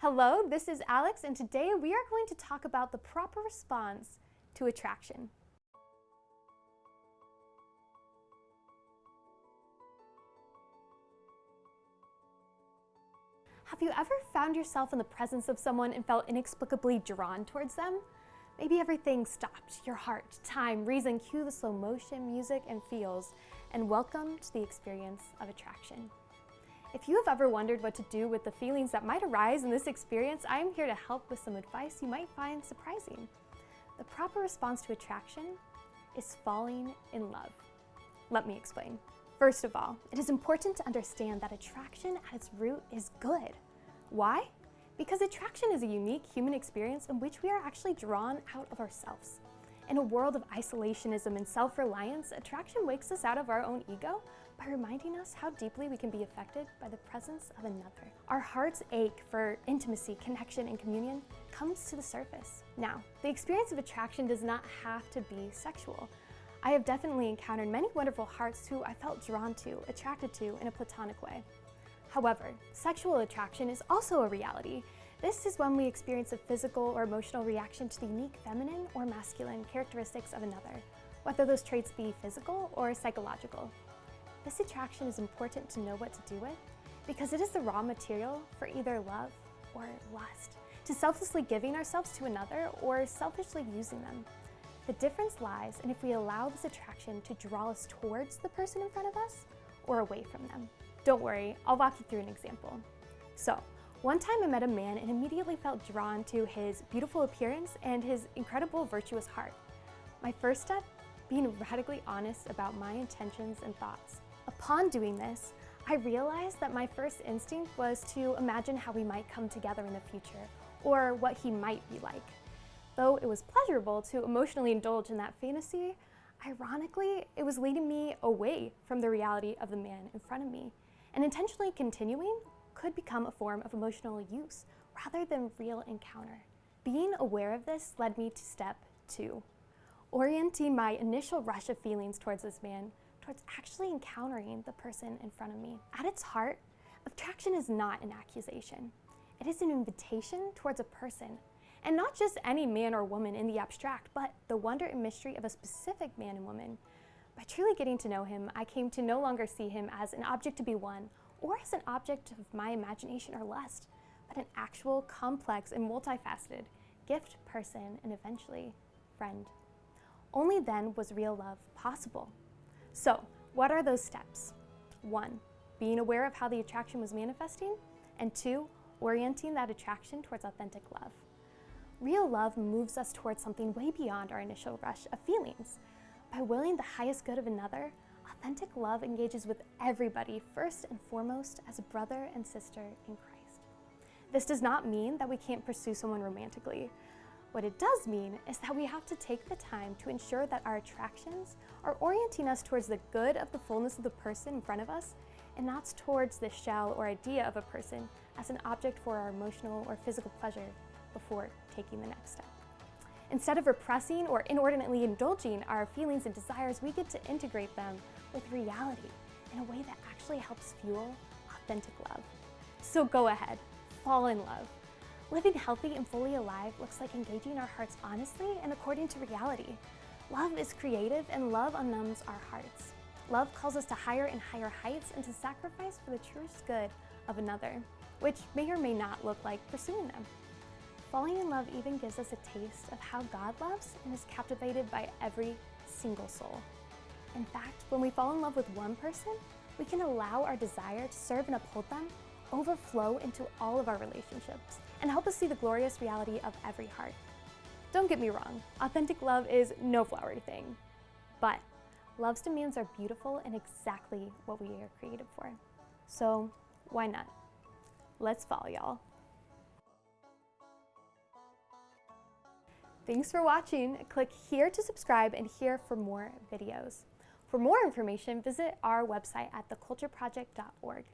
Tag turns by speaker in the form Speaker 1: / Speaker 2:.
Speaker 1: Hello, this is Alex, and today we are going to talk about the proper response to attraction. Have you ever found yourself in the presence of someone and felt inexplicably drawn towards them? Maybe everything stopped, your heart, time, reason, cue the slow motion, music, and feels, and welcome to the experience of attraction. If you have ever wondered what to do with the feelings that might arise in this experience, I am here to help with some advice you might find surprising. The proper response to attraction is falling in love. Let me explain. First of all, it is important to understand that attraction at its root is good. Why? Because attraction is a unique human experience in which we are actually drawn out of ourselves. In a world of isolationism and self-reliance, attraction wakes us out of our own ego by reminding us how deeply we can be affected by the presence of another. Our heart's ache for intimacy, connection, and communion comes to the surface. Now, the experience of attraction does not have to be sexual. I have definitely encountered many wonderful hearts who I felt drawn to, attracted to in a platonic way. However, sexual attraction is also a reality, this is when we experience a physical or emotional reaction to the unique feminine or masculine characteristics of another, whether those traits be physical or psychological. This attraction is important to know what to do with because it is the raw material for either love or lust, to selflessly giving ourselves to another or selfishly using them. The difference lies in if we allow this attraction to draw us towards the person in front of us or away from them. Don't worry, I'll walk you through an example. So, one time I met a man and immediately felt drawn to his beautiful appearance and his incredible virtuous heart. My first step, being radically honest about my intentions and thoughts. Upon doing this, I realized that my first instinct was to imagine how we might come together in the future, or what he might be like. Though it was pleasurable to emotionally indulge in that fantasy, ironically, it was leading me away from the reality of the man in front of me. And intentionally continuing could become a form of emotional use rather than real encounter. Being aware of this led me to step two, orienting my initial rush of feelings towards this man towards actually encountering the person in front of me. At its heart, attraction is not an accusation. It is an invitation towards a person, and not just any man or woman in the abstract, but the wonder and mystery of a specific man and woman. By truly getting to know him, I came to no longer see him as an object to be won or as an object of my imagination or lust, but an actual, complex, and multifaceted gift, person, and eventually friend. Only then was real love possible. So, what are those steps? One, being aware of how the attraction was manifesting, and two, orienting that attraction towards authentic love. Real love moves us towards something way beyond our initial rush of feelings. By willing the highest good of another, authentic love engages with everybody first and foremost as a brother and sister in Christ. This does not mean that we can't pursue someone romantically. What it does mean is that we have to take the time to ensure that our attractions are orienting us towards the good of the fullness of the person in front of us and not towards the shell or idea of a person as an object for our emotional or physical pleasure before taking the next step. Instead of repressing or inordinately indulging our feelings and desires, we get to integrate them with reality in a way that actually helps fuel authentic love. So go ahead, fall in love. Living healthy and fully alive looks like engaging our hearts honestly and according to reality. Love is creative and love unnumbs our hearts. Love calls us to higher and higher heights and to sacrifice for the truest good of another, which may or may not look like pursuing them. Falling in love even gives us a taste of how God loves and is captivated by every single soul. In fact, when we fall in love with one person, we can allow our desire to serve and uphold them overflow into all of our relationships and help us see the glorious reality of every heart. Don't get me wrong, authentic love is no flowery thing, but love's demands are beautiful and exactly what we are created for. So why not? Let's fall, y'all. Thanks for watching. Click here to subscribe and here for more videos. For more information, visit our website at thecultureproject.org.